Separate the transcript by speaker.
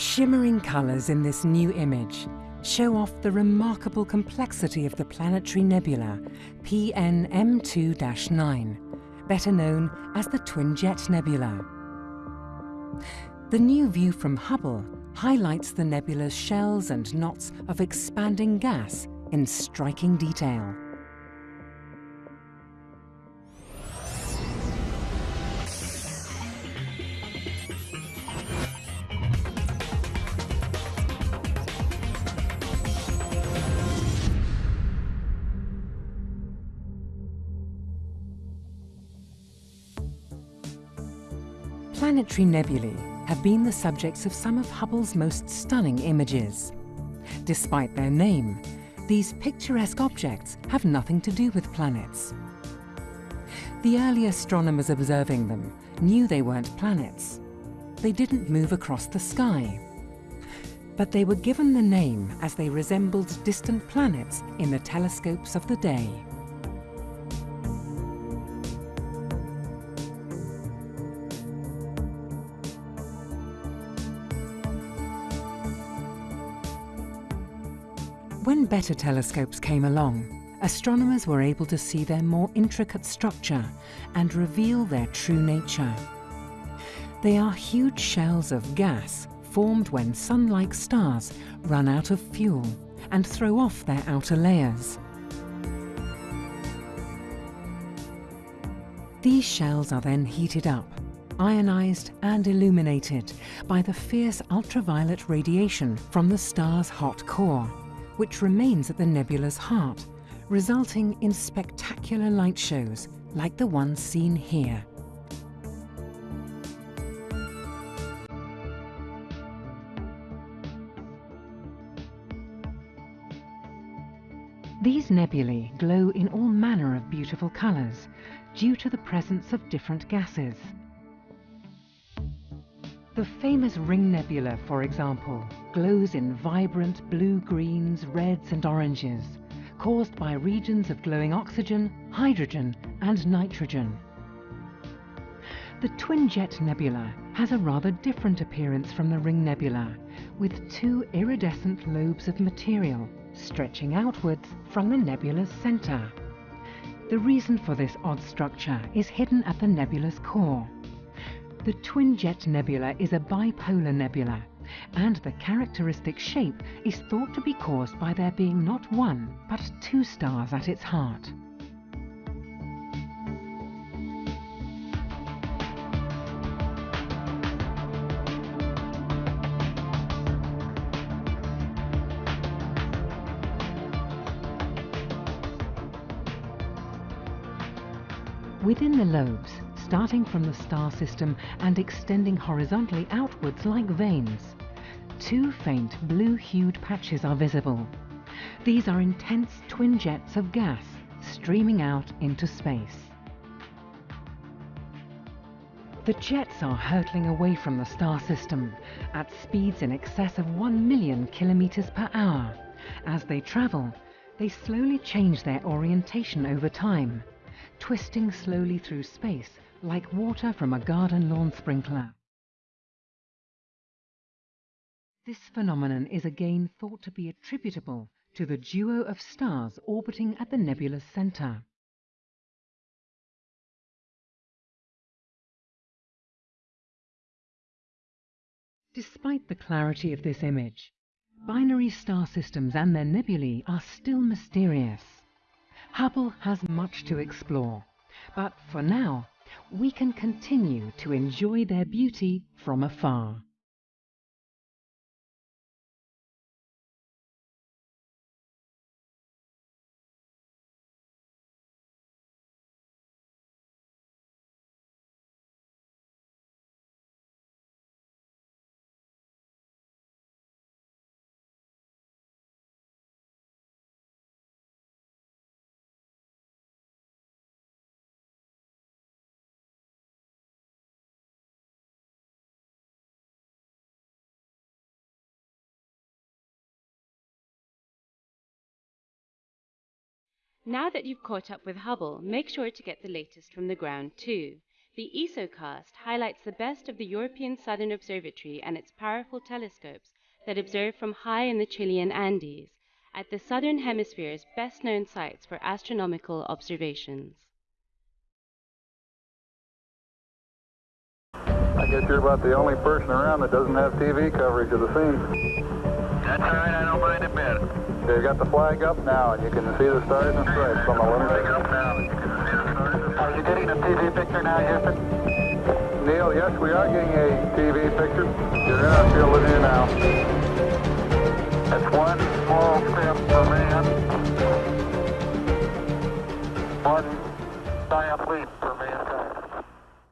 Speaker 1: Shimmering colours in this new image show off the remarkable complexity of the planetary nebula PNM2-9, better known as the Twin Jet Nebula. The new view from Hubble highlights the nebula's shells and knots of expanding gas in striking detail. Planetary nebulae have been the subjects of some of Hubble's most stunning images. Despite their name, these picturesque objects have nothing to do with planets. The early astronomers observing them knew they weren't planets. They didn't move across the sky. But they were given the name as they resembled distant planets in the telescopes of the day. When better telescopes came along, astronomers were able to see their more intricate structure and reveal their true nature. They are huge shells of gas formed when sun-like stars run out of fuel and throw off their outer layers. These shells are then heated up, ionized and illuminated by the fierce ultraviolet radiation from the star's hot core which remains at the nebula's heart, resulting in spectacular light shows like the one seen here. These nebulae glow in all manner of beautiful colours due to the presence of different gases. The famous Ring Nebula, for example, glows in vibrant blue-greens, reds and oranges, caused by regions of glowing oxygen, hydrogen and nitrogen. The Twin Jet Nebula has a rather different appearance from the Ring Nebula, with two iridescent lobes of material stretching outwards from the nebula's centre. The reason for this odd structure is hidden at the nebula's core. The Twin Jet Nebula is a bipolar nebula, and the characteristic shape is thought to be caused by there being not one, but two stars at its heart. Within the lobes, starting from the star system and extending horizontally outwards like veins. Two faint blue-hued patches are visible. These are intense twin jets of gas streaming out into space. The jets are hurtling away from the star system at speeds in excess of 1 million kilometers per hour. As they travel, they slowly change their orientation over time, twisting slowly through space like water from a garden lawn sprinkler. This phenomenon is again thought to be attributable to the duo of stars orbiting at the nebula's center. Despite the clarity of this image, binary star systems and their nebulae are still mysterious. Hubble has much to explore, but for now we can continue to enjoy their beauty from afar.
Speaker 2: Now that you've caught up with Hubble, make sure to get the latest from the ground too. The ESOcast highlights the best of the European Southern Observatory and its powerful telescopes that observe from high in the Chilean Andes at the Southern Hemisphere's best known sites for astronomical observations.
Speaker 3: I guess you're about the only person around that doesn't have TV coverage of the scene.
Speaker 4: That's all right, I don't mind a bit.
Speaker 3: You got the flag up now, and you can see the stars and stripes on the
Speaker 4: Flag
Speaker 3: lunar.
Speaker 4: up now, you can see the stars and
Speaker 3: Are you getting a TV picture now, Houston? Neil, yes, we are getting a TV picture. You're in our field of view now.
Speaker 4: That's one small step for man, one giant leap